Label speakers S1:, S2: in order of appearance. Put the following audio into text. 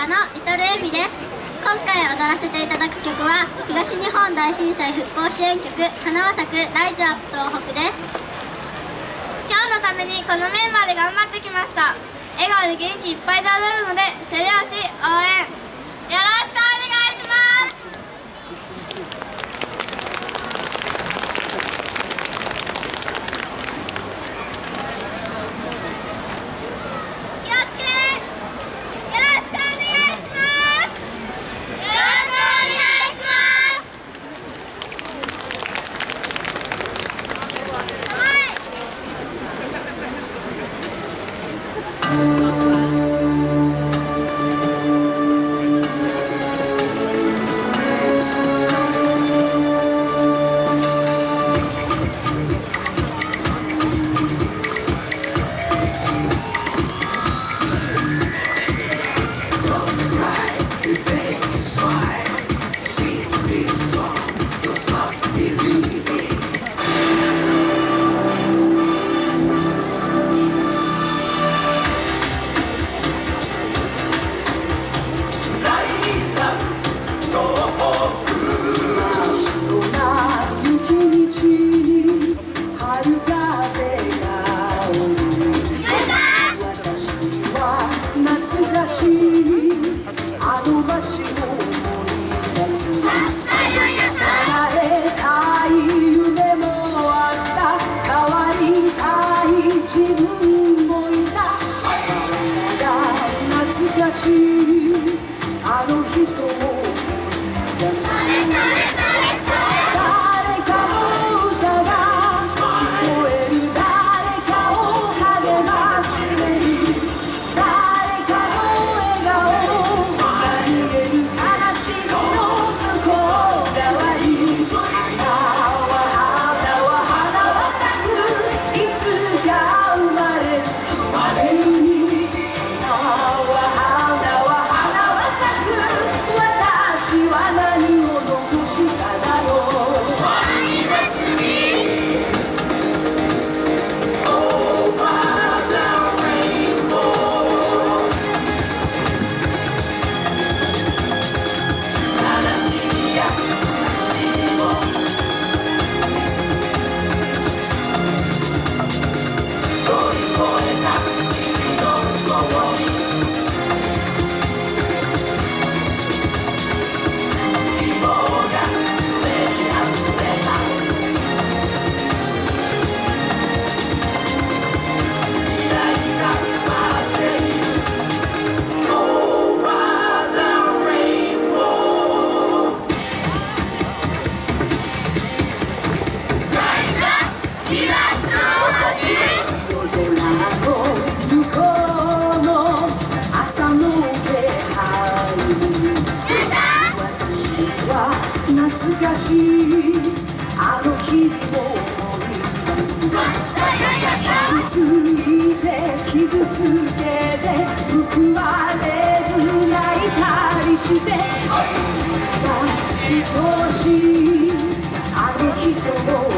S1: 家のリトルエミです。今回踊らせていただく曲は東日本大震災復興支援曲「花は咲くライズアップ東北」です。
S2: 今日のためにこのメンバーで頑張ってきました。笑顔で元気いっぱいで踊るので手拍子応援。Sobe, sobe, sobe. し
S3: て愛が愛しいあの人を